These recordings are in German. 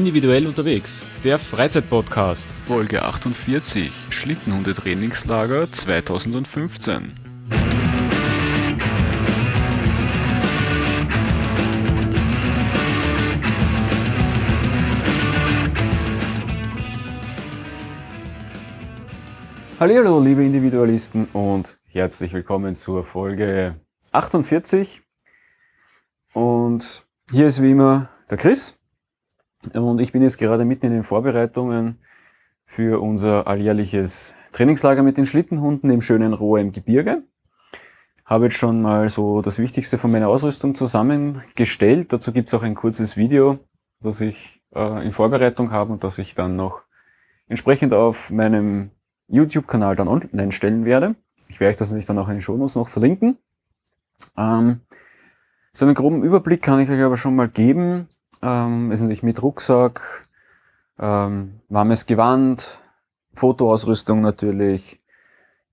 Individuell unterwegs, der Freizeitpodcast. Folge 48, Schlittenhunde-Trainingslager 2015. Hallo, liebe Individualisten und herzlich willkommen zur Folge 48. Und hier ist wie immer der Chris. Und ich bin jetzt gerade mitten in den Vorbereitungen für unser alljährliches Trainingslager mit den Schlittenhunden im schönen Rohr im Gebirge. Habe jetzt schon mal so das Wichtigste von meiner Ausrüstung zusammengestellt. Dazu gibt es auch ein kurzes Video, das ich äh, in Vorbereitung habe und das ich dann noch entsprechend auf meinem YouTube-Kanal dann online stellen werde. Ich werde euch das natürlich dann auch in den Shownotes noch verlinken. Ähm, so einen groben Überblick kann ich euch aber schon mal geben. Ähm, ist natürlich mit Rucksack, ähm, warmes Gewand, Fotoausrüstung natürlich,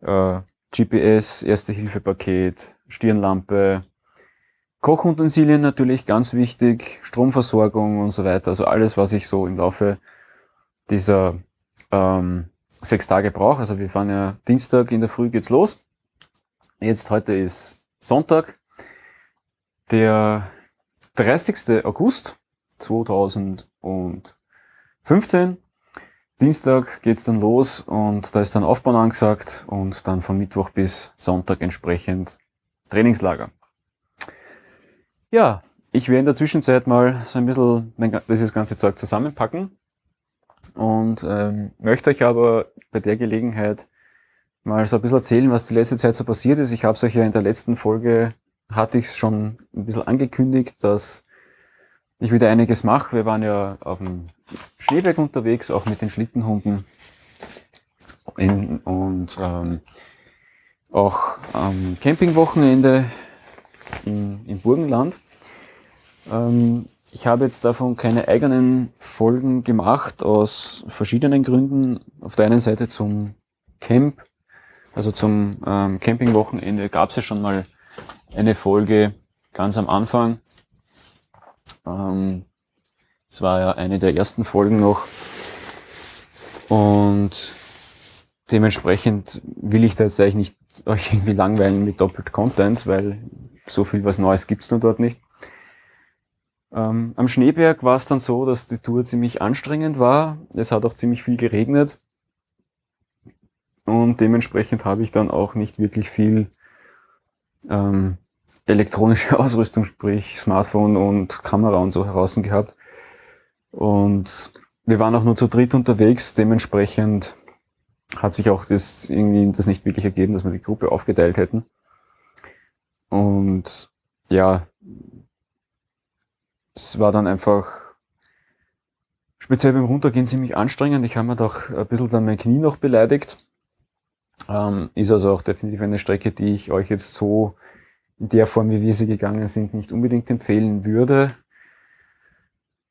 äh, GPS, Erste-Hilfe-Paket, Stirnlampe, Kochutensilien natürlich ganz wichtig, Stromversorgung und so weiter. Also alles, was ich so im Laufe dieser ähm, sechs Tage brauche. Also wir fahren ja Dienstag in der Früh geht's los. Jetzt heute ist Sonntag, der 30. August 2015. Dienstag geht's dann los und da ist dann Aufbau angesagt und dann von Mittwoch bis Sonntag entsprechend Trainingslager. Ja, ich werde in der Zwischenzeit mal so ein bisschen mein, dieses ganze Zeug zusammenpacken und ähm, möchte euch aber bei der Gelegenheit mal so ein bisschen erzählen, was die letzte Zeit so passiert ist. Ich habe es euch ja in der letzten Folge, hatte ich es schon ein bisschen angekündigt, dass ich wieder einiges mache. Wir waren ja auf dem Schneeberg unterwegs, auch mit den Schlittenhunden. In, und ähm, auch am Campingwochenende in, im Burgenland. Ähm, ich habe jetzt davon keine eigenen Folgen gemacht, aus verschiedenen Gründen. Auf der einen Seite zum Camp, also zum ähm, Campingwochenende gab es ja schon mal eine Folge ganz am Anfang. Ähm, es war ja eine der ersten Folgen noch. Und dementsprechend will ich da jetzt eigentlich nicht euch irgendwie langweilen mit doppelt Content, weil so viel was Neues gibt's dann dort nicht. Ähm, am Schneeberg war es dann so, dass die Tour ziemlich anstrengend war. Es hat auch ziemlich viel geregnet. Und dementsprechend habe ich dann auch nicht wirklich viel ähm, elektronische Ausrüstung, sprich Smartphone und Kamera und so heraus gehabt. Und wir waren auch nur zu dritt unterwegs, dementsprechend hat sich auch das irgendwie das nicht wirklich ergeben, dass wir die Gruppe aufgeteilt hätten. Und ja, es war dann einfach speziell beim Runtergehen ziemlich anstrengend. Ich habe mir doch ein bisschen dann mein Knie noch beleidigt. Ähm, ist also auch definitiv eine Strecke, die ich euch jetzt so in der Form, wie wir sie gegangen sind, nicht unbedingt empfehlen würde.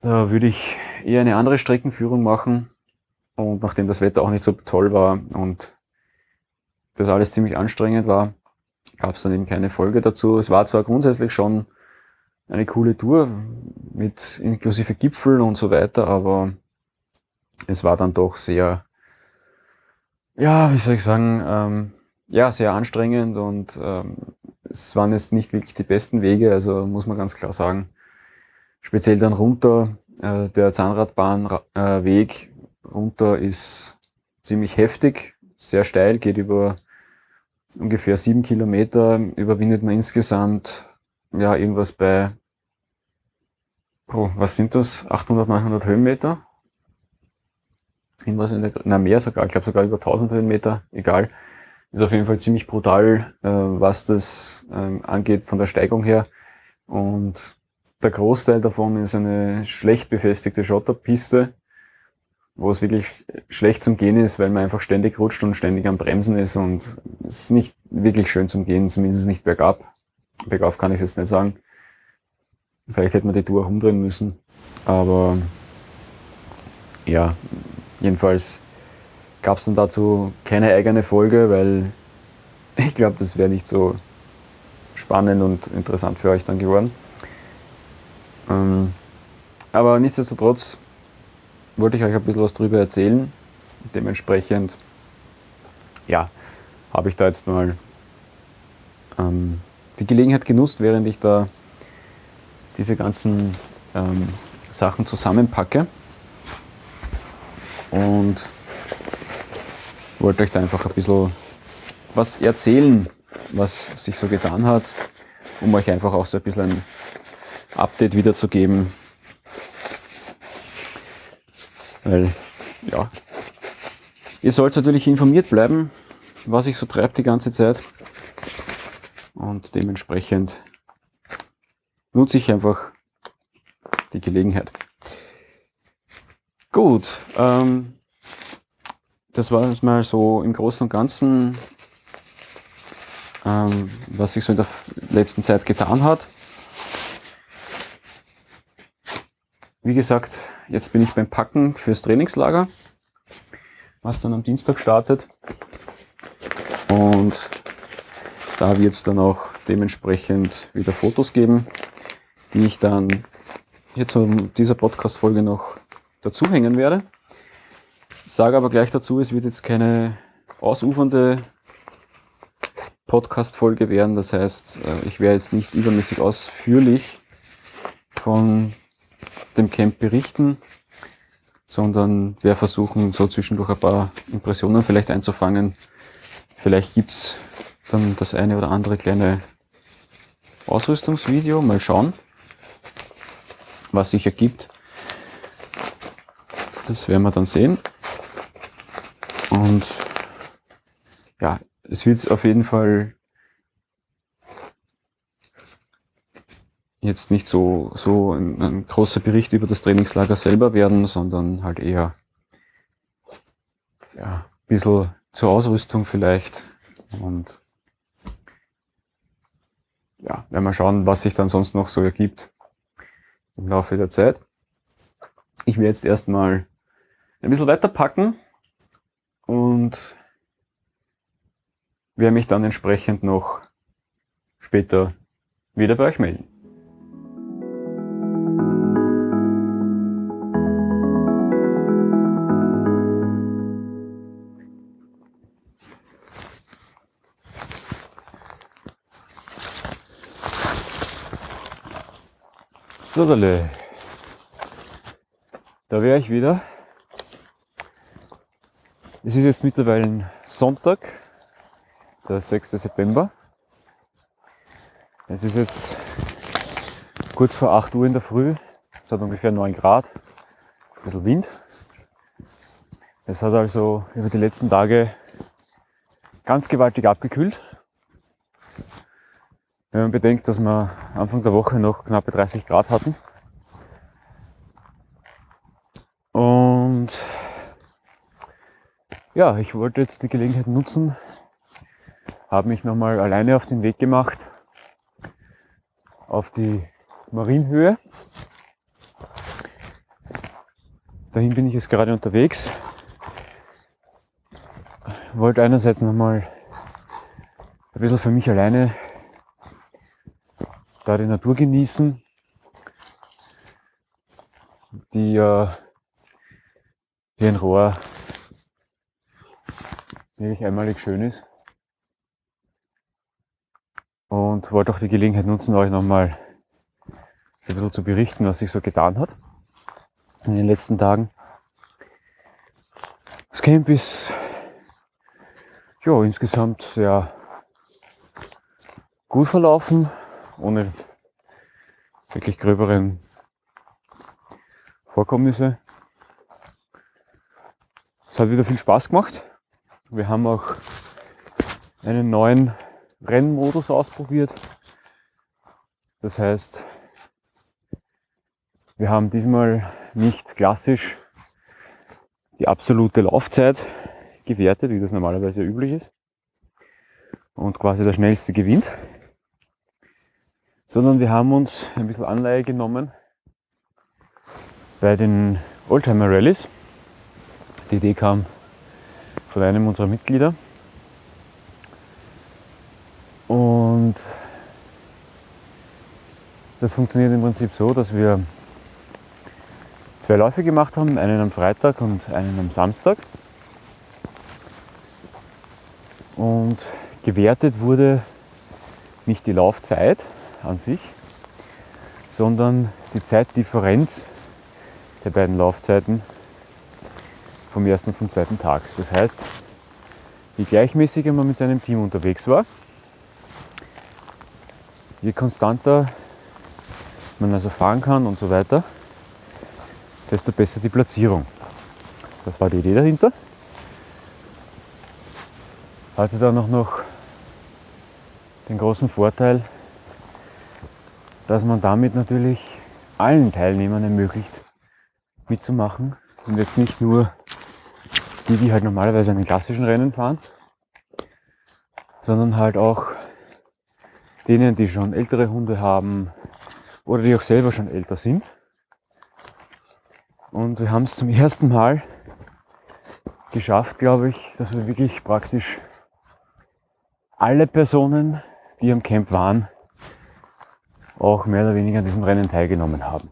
Da würde ich eher eine andere Streckenführung machen. Und nachdem das Wetter auch nicht so toll war und das alles ziemlich anstrengend war, gab es dann eben keine Folge dazu. Es war zwar grundsätzlich schon eine coole Tour mit inklusive Gipfel und so weiter, aber es war dann doch sehr, ja, wie soll ich sagen, ähm, ja, sehr anstrengend und ähm, es waren jetzt nicht wirklich die besten Wege, also muss man ganz klar sagen. Speziell dann runter, äh, der Zahnradbahnweg äh, runter ist ziemlich heftig, sehr steil, geht über ungefähr sieben Kilometer, überwindet man insgesamt ja irgendwas bei, oh, was sind das, 800, 900 Höhenmeter? Irgendwas in der, na mehr sogar, ich glaube sogar über 1000 Höhenmeter, egal ist auf jeden Fall ziemlich brutal, äh, was das ähm, angeht von der Steigung her. Und der Großteil davon ist eine schlecht befestigte Schotterpiste, wo es wirklich schlecht zum Gehen ist, weil man einfach ständig rutscht und ständig am Bremsen ist und es ist nicht wirklich schön zum Gehen, zumindest nicht bergab. Bergauf kann ich es jetzt nicht sagen. Vielleicht hätte man die Tour auch umdrehen müssen, aber ja, jedenfalls gab es dann dazu keine eigene Folge, weil ich glaube, das wäre nicht so spannend und interessant für euch dann geworden. Ähm, aber nichtsdestotrotz wollte ich euch ein bisschen was darüber erzählen. Dementsprechend, ja, habe ich da jetzt mal ähm, die Gelegenheit genutzt, während ich da diese ganzen ähm, Sachen zusammenpacke und wollte euch da einfach ein bisschen was erzählen, was sich so getan hat, um euch einfach auch so ein bisschen ein Update wiederzugeben. Weil, ja, ihr sollt natürlich informiert bleiben, was sich so treibt die ganze Zeit. Und dementsprechend nutze ich einfach die Gelegenheit. Gut, ähm, das war mal so im Großen und Ganzen, ähm, was sich so in der letzten Zeit getan hat. Wie gesagt, jetzt bin ich beim Packen fürs Trainingslager, was dann am Dienstag startet. Und da wird es dann auch dementsprechend wieder Fotos geben, die ich dann hier zu dieser Podcast-Folge noch dazuhängen werde. Sage aber gleich dazu, es wird jetzt keine ausufernde Podcast-Folge werden. Das heißt, äh, ich werde jetzt nicht übermäßig ausführlich von dem Camp berichten, sondern werde versuchen, so zwischendurch ein paar Impressionen vielleicht einzufangen. Vielleicht gibt es dann das eine oder andere kleine Ausrüstungsvideo. Mal schauen, was sich ergibt. Das werden wir dann sehen. Und ja, es wird auf jeden Fall jetzt nicht so, so ein, ein, großer Bericht über das Trainingslager selber werden, sondern halt eher ja, ein bisschen zur Ausrüstung vielleicht und ja, werden wir schauen, was sich dann sonst noch so ergibt im Laufe der Zeit. Ich werde jetzt erstmal ein bisschen weiter packen und werde mich dann entsprechend noch später wieder bei euch melden. So, da wäre ich wieder. Es ist jetzt mittlerweile Sonntag, der 6. September. Es ist jetzt kurz vor 8 Uhr in der Früh. Es hat ungefähr 9 Grad, ein bisschen Wind. Es hat also über die letzten Tage ganz gewaltig abgekühlt. Wenn man bedenkt, dass wir Anfang der Woche noch knappe 30 Grad hatten. Und ja, ich wollte jetzt die Gelegenheit nutzen, habe mich nochmal alleine auf den Weg gemacht auf die Marienhöhe. Dahin bin ich jetzt gerade unterwegs. Wollte einerseits nochmal ein bisschen für mich alleine da die Natur genießen, die ja hier in Rohr wirklich einmalig schön ist. Und wollte auch die Gelegenheit nutzen, euch nochmal ein bisschen zu berichten, was sich so getan hat in den letzten Tagen. Das Camp ist ja, insgesamt sehr gut verlaufen ohne wirklich gröberen Vorkommnisse. Es hat wieder viel Spaß gemacht. Wir haben auch einen neuen Rennmodus ausprobiert. Das heißt, wir haben diesmal nicht klassisch die absolute Laufzeit gewertet, wie das normalerweise üblich ist. Und quasi der schnellste gewinnt sondern wir haben uns ein bisschen Anleihe genommen bei den Oldtimer Rallies. Die Idee kam von einem unserer Mitglieder. Und das funktioniert im Prinzip so, dass wir zwei Läufe gemacht haben, einen am Freitag und einen am Samstag. Und gewertet wurde nicht die Laufzeit an sich, sondern die Zeitdifferenz der beiden Laufzeiten vom ersten und vom zweiten Tag. Das heißt, je gleichmäßiger man mit seinem Team unterwegs war, je konstanter man also fahren kann und so weiter, desto besser die Platzierung. Das war die Idee dahinter. Hatte dann auch noch den großen Vorteil, dass man damit natürlich allen Teilnehmern ermöglicht, mitzumachen und jetzt nicht nur die, die halt normalerweise einen klassischen Rennen fahren, sondern halt auch denen, die schon ältere Hunde haben oder die auch selber schon älter sind. Und wir haben es zum ersten Mal geschafft, glaube ich, dass wir wirklich praktisch alle Personen, die am Camp waren, auch mehr oder weniger an diesem Rennen teilgenommen haben.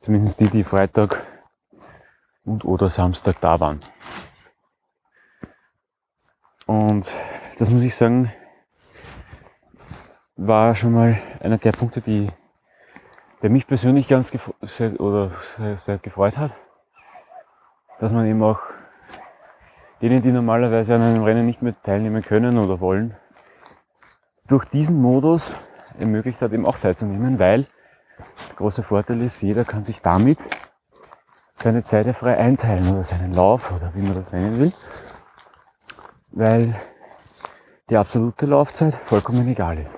Zumindest die, die Freitag und oder Samstag da waren. Und das muss ich sagen, war schon mal einer der Punkte, die, der mich persönlich ganz sehr, oder sehr, sehr gefreut hat, dass man eben auch denen, die normalerweise an einem Rennen nicht mehr teilnehmen können oder wollen, durch diesen Modus ermöglicht hat, eben auch teilzunehmen, weil der große Vorteil ist, jeder kann sich damit seine Zeit ja frei einteilen oder seinen Lauf oder wie man das nennen will, weil die absolute Laufzeit vollkommen egal ist.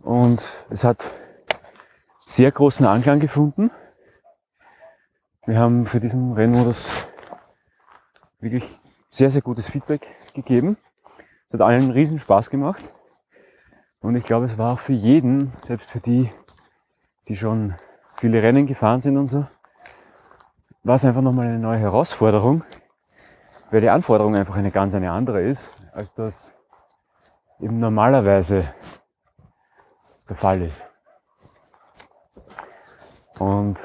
Und es hat sehr großen Anklang gefunden. Wir haben für diesen Rennmodus wirklich sehr, sehr gutes Feedback gegeben. Es hat allen riesen Spaß gemacht. Und ich glaube, es war auch für jeden, selbst für die, die schon viele Rennen gefahren sind und so, war es einfach nochmal eine neue Herausforderung, weil die Anforderung einfach eine ganz eine andere ist, als das eben normalerweise der Fall ist. Und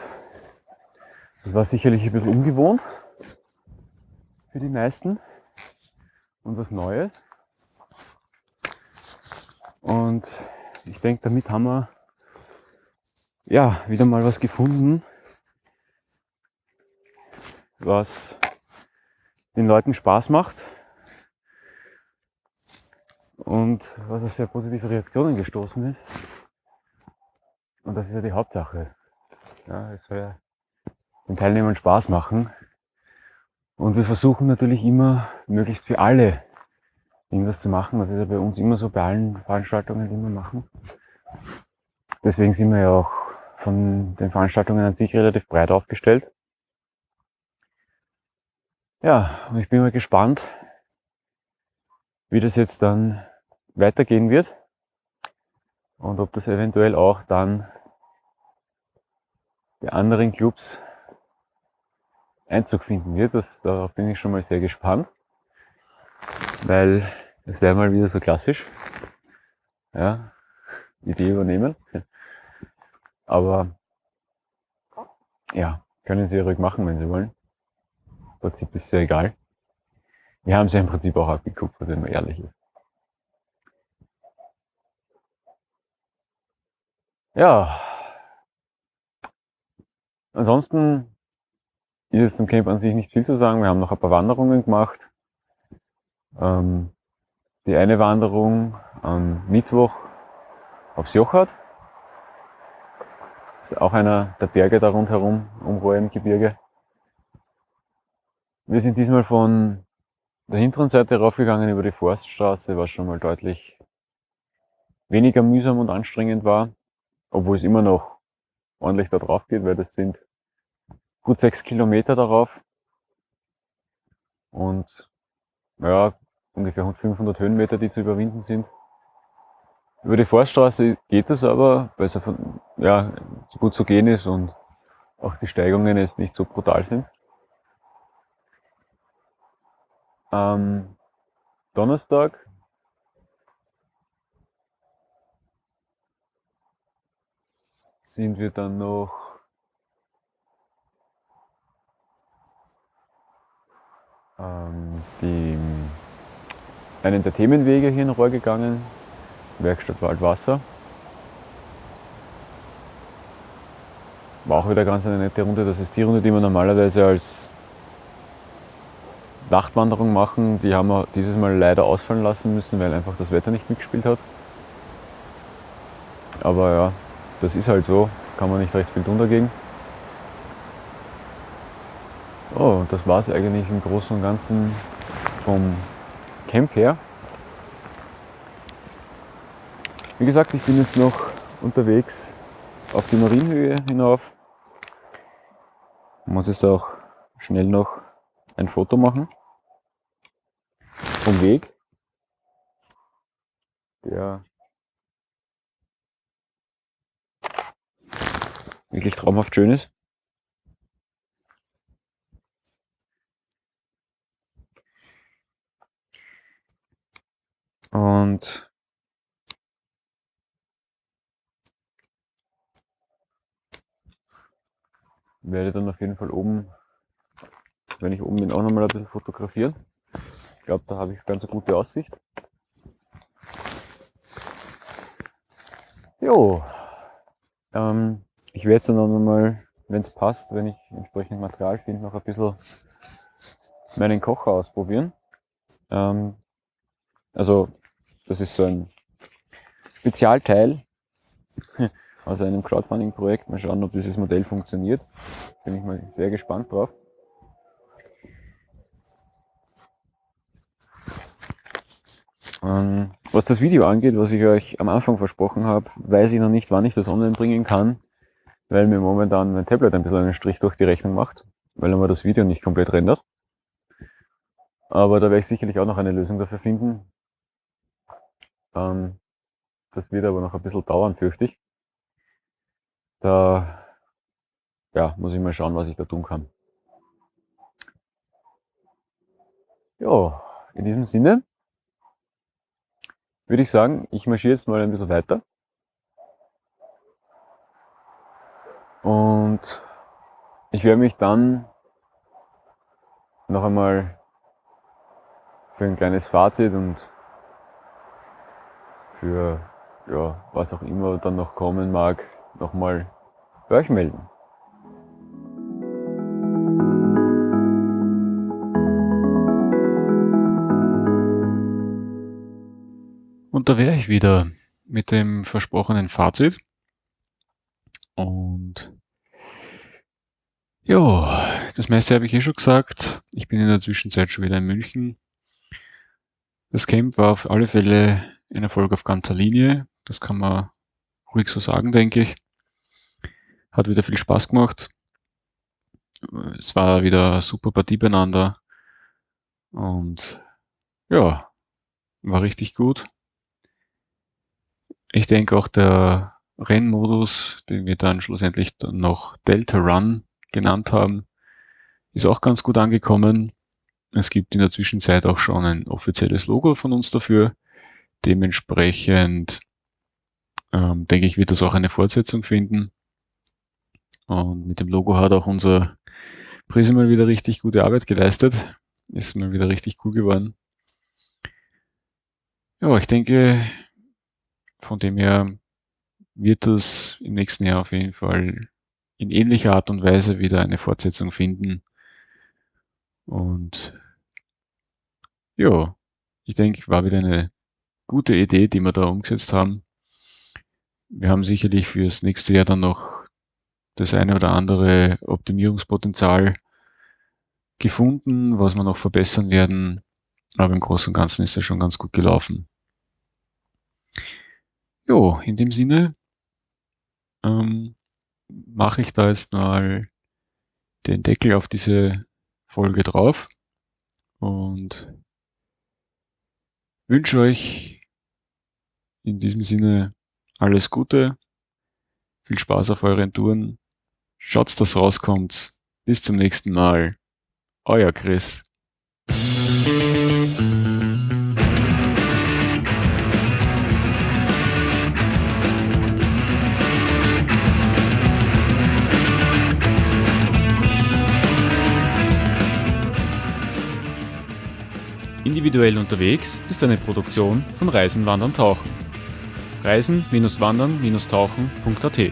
das war sicherlich ein bisschen ungewohnt für die meisten und was Neues. Und ich denke, damit haben wir ja wieder mal was gefunden, was den Leuten Spaß macht und was auf sehr positive Reaktionen gestoßen ist. Und das ist ja die Hauptsache. Ja, es soll ja den Teilnehmern Spaß machen. Und wir versuchen natürlich immer, möglichst für alle irgendwas zu machen. Das ist ja bei uns immer so bei allen Veranstaltungen, die wir machen. Deswegen sind wir ja auch von den Veranstaltungen an sich relativ breit aufgestellt. Ja, und ich bin mal gespannt, wie das jetzt dann weitergehen wird und ob das eventuell auch dann bei anderen Clubs Einzug finden wird. Das, darauf bin ich schon mal sehr gespannt, weil es wäre mal wieder so klassisch. Ja, Idee übernehmen. Aber ja, können Sie ruhig machen, wenn Sie wollen. Im Prinzip ist es ja egal. Wir haben es ja im Prinzip auch abgeguckt, wenn man ehrlich ist. Ja. Ansonsten ist jetzt im Camp an sich nicht viel zu sagen. Wir haben noch ein paar Wanderungen gemacht. Ähm, die eine Wanderung am Mittwoch aufs Jochart. Auch einer der Berge da rundherum, um Roem-Gebirge. Wir sind diesmal von der hinteren Seite raufgegangen über die Forststraße, was schon mal deutlich weniger mühsam und anstrengend war obwohl es immer noch ordentlich da drauf geht, weil das sind gut sechs Kilometer darauf und ja, ungefähr 500 Höhenmeter, die zu überwinden sind. Über die Forststraße geht es aber, weil es ja, gut zu gehen ist und auch die Steigungen jetzt nicht so brutal sind. Am Donnerstag sind wir dann noch ähm, die, einen der Themenwege hier in Rohr gegangen, Werkstatt Waldwasser. War auch wieder ganz eine nette Runde. Das ist die Runde, die wir normalerweise als Nachtwanderung machen. Die haben wir dieses Mal leider ausfallen lassen müssen, weil einfach das Wetter nicht mitgespielt hat. Aber ja, das ist halt so, kann man nicht recht viel tun dagegen. Oh, das war es eigentlich im Großen und Ganzen vom Camp her. Wie gesagt, ich bin jetzt noch unterwegs auf die Marienhöhe hinauf. Ich muss jetzt auch schnell noch ein Foto machen vom Weg, der wirklich traumhaft schön ist. Und werde dann auf jeden Fall oben, wenn ich oben bin, auch nochmal ein bisschen fotografieren. Glaube, da habe ich ganz eine gute Aussicht. Jo, ähm, ich werde jetzt dann nochmal, wenn es passt, wenn ich entsprechend Material finde, noch ein bisschen meinen Kocher ausprobieren. Ähm, also, das ist so ein Spezialteil aus einem Crowdfunding-Projekt. Mal schauen, ob dieses Modell funktioniert. Bin ich mal sehr gespannt drauf. Ähm, was das Video angeht, was ich euch am Anfang versprochen habe, weiß ich noch nicht, wann ich das online bringen kann, weil mir momentan mein Tablet ein bisschen einen Strich durch die Rechnung macht, weil er mir das Video nicht komplett rendert. Aber da werde ich sicherlich auch noch eine Lösung dafür finden. Ähm, das wird aber noch ein bisschen dauern, fürchte ich. Da ja, muss ich mal schauen, was ich da tun kann. Ja, in diesem Sinne würde ich sagen, ich marschiere jetzt mal ein bisschen weiter. Und ich werde mich dann noch einmal für ein kleines Fazit und für ja, was auch immer dann noch kommen mag, nochmal bei euch melden. Und da wäre ich wieder mit dem versprochenen Fazit. Und ja, das meiste habe ich eh schon gesagt. Ich bin in der Zwischenzeit schon wieder in München. Das Camp war auf alle Fälle ein Erfolg auf ganzer Linie. Das kann man ruhig so sagen, denke ich. Hat wieder viel Spaß gemacht. Es war wieder eine super Partie beieinander. Und ja, war richtig gut. Ich denke auch der Rennmodus, den wir dann schlussendlich dann noch Delta Run genannt haben, ist auch ganz gut angekommen. Es gibt in der Zwischenzeit auch schon ein offizielles Logo von uns dafür. Dementsprechend ähm, denke ich, wird das auch eine Fortsetzung finden. Und mit dem Logo hat auch unser Prise mal wieder richtig gute Arbeit geleistet. Ist mal wieder richtig cool geworden. Ja, ich denke, von dem her wird das im nächsten Jahr auf jeden Fall in ähnlicher Art und Weise wieder eine Fortsetzung finden. Und ja, ich denke, war wieder eine gute Idee, die wir da umgesetzt haben. Wir haben sicherlich fürs nächste Jahr dann noch das eine oder andere Optimierungspotenzial gefunden, was wir noch verbessern werden. Aber im Großen und Ganzen ist es schon ganz gut gelaufen. Jo, in dem Sinne ähm, mache ich da jetzt mal den Deckel auf diese Folge drauf und wünsche euch in diesem Sinne alles Gute, viel Spaß auf euren Touren, schaut, dass rauskommt. Bis zum nächsten Mal. Euer Chris. Individuell unterwegs ist eine Produktion von Reisen, Wandern, Tauchen. Reisen-wandern-tauchen.at